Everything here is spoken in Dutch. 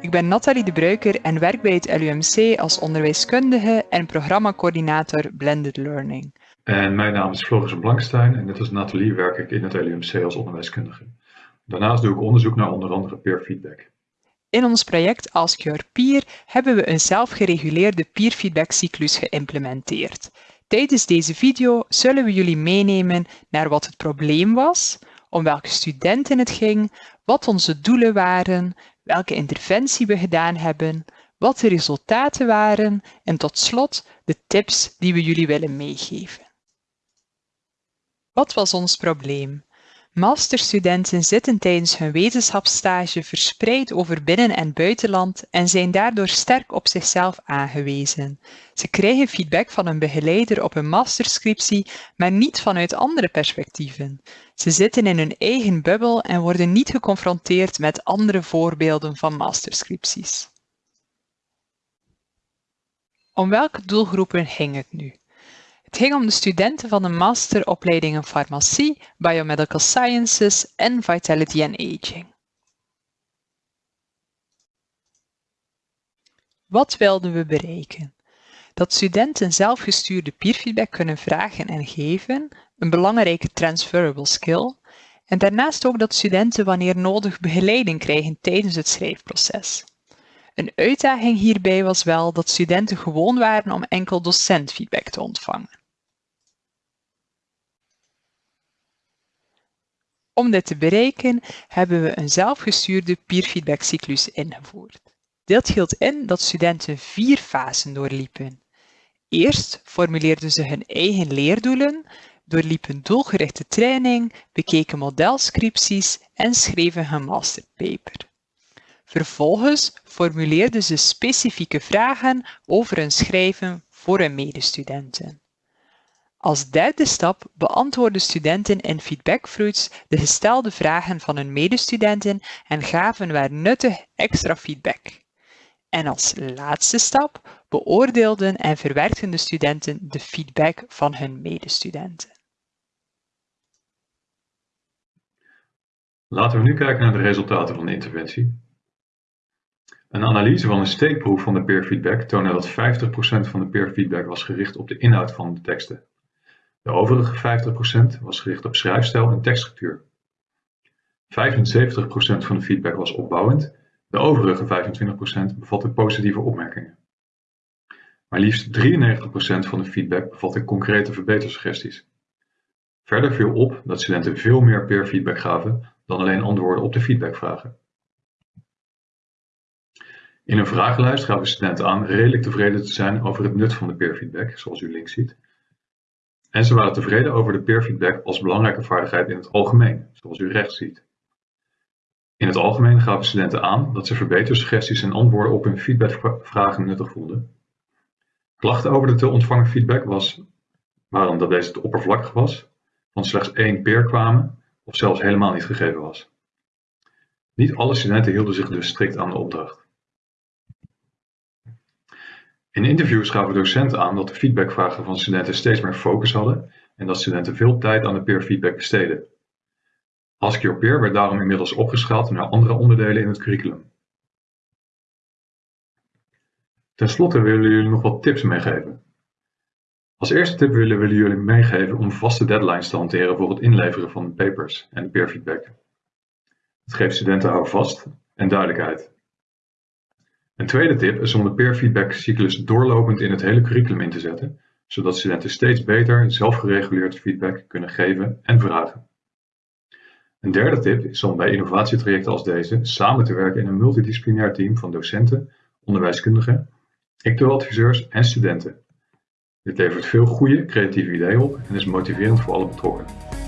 Ik ben Nathalie de Bruiker en werk bij het LUMC als onderwijskundige en programmacoördinator Blended Learning. En mijn naam is Floris Blankstein en net als Nathalie werk ik in het LUMC als onderwijskundige. Daarnaast doe ik onderzoek naar onder andere peer feedback. In ons project Ask Your Peer hebben we een zelfgereguleerde peer feedback cyclus geïmplementeerd. Tijdens deze video zullen we jullie meenemen naar wat het probleem was, om welke studenten het ging, wat onze doelen waren, welke interventie we gedaan hebben, wat de resultaten waren en tot slot de tips die we jullie willen meegeven. Wat was ons probleem? Masterstudenten zitten tijdens hun wetenschapsstage verspreid over binnen- en buitenland en zijn daardoor sterk op zichzelf aangewezen. Ze krijgen feedback van een begeleider op een masterscriptie, maar niet vanuit andere perspectieven. Ze zitten in hun eigen bubbel en worden niet geconfronteerd met andere voorbeelden van masterscripties. Om welke doelgroepen ging het nu? Het ging om de studenten van de masteropleiding in farmacie, biomedical sciences en vitality and aging. Wat wilden we bereiken? Dat studenten zelfgestuurde peerfeedback kunnen vragen en geven, een belangrijke transferable skill, en daarnaast ook dat studenten wanneer nodig begeleiding krijgen tijdens het schrijfproces. Een uitdaging hierbij was wel dat studenten gewoon waren om enkel docentfeedback te ontvangen. Om dit te bereiken hebben we een zelfgestuurde peerfeedbackcyclus ingevoerd. Dit hield in dat studenten vier fasen doorliepen. Eerst formuleerden ze hun eigen leerdoelen, doorliepen doelgerichte training, bekeken modelscripties en schreven hun masterpaper. Vervolgens formuleerden ze specifieke vragen over hun schrijven voor hun medestudenten. Als derde stap beantwoordden studenten in feedbackfruits de gestelde vragen van hun medestudenten en gaven waar nuttig extra feedback. En als laatste stap beoordeelden en verwerkten de studenten de feedback van hun medestudenten. Laten we nu kijken naar de resultaten van de interventie. Een analyse van een steekproef van de peerfeedback toonde dat 50% van de peerfeedback was gericht op de inhoud van de teksten. De overige 50% was gericht op schrijfstijl en tekststructuur. 75% van de feedback was opbouwend, de overige 25% bevatte positieve opmerkingen. Maar liefst 93% van de feedback bevatte concrete verbetersuggesties. Verder viel op dat studenten veel meer peer feedback gaven dan alleen antwoorden op de feedbackvragen. In een vragenlijst gaven studenten aan redelijk tevreden te zijn over het nut van de peer feedback, zoals u links ziet. En ze waren tevreden over de peer feedback als belangrijke vaardigheid in het algemeen, zoals u rechts ziet. In het algemeen gaven studenten aan dat ze verbetersuggesties en antwoorden op hun feedbackvragen nuttig vonden. Klachten over de te ontvangen feedback was, waren dat deze te oppervlakkig was, van slechts één peer kwamen of zelfs helemaal niet gegeven was. Niet alle studenten hielden zich dus strikt aan de opdracht. In interviews gaven docenten aan dat de feedbackvragen van studenten steeds meer focus hadden en dat studenten veel tijd aan de peer feedback besteden. Ask Your Peer werd daarom inmiddels opgeschaald naar andere onderdelen in het curriculum. Ten slotte willen jullie nog wat tips meegeven. Als eerste tip willen we jullie meegeven om vaste deadlines te hanteren voor het inleveren van papers en de peer feedback. Het geeft studenten houvast en duidelijkheid. Een tweede tip is om de peer feedback cyclus doorlopend in het hele curriculum in te zetten, zodat studenten steeds beter zelfgereguleerd feedback kunnen geven en vragen. Een derde tip is om bij innovatietrajecten als deze samen te werken in een multidisciplinair team van docenten, onderwijskundigen, adviseurs en studenten. Dit levert veel goede, creatieve ideeën op en is motiverend voor alle betrokkenen.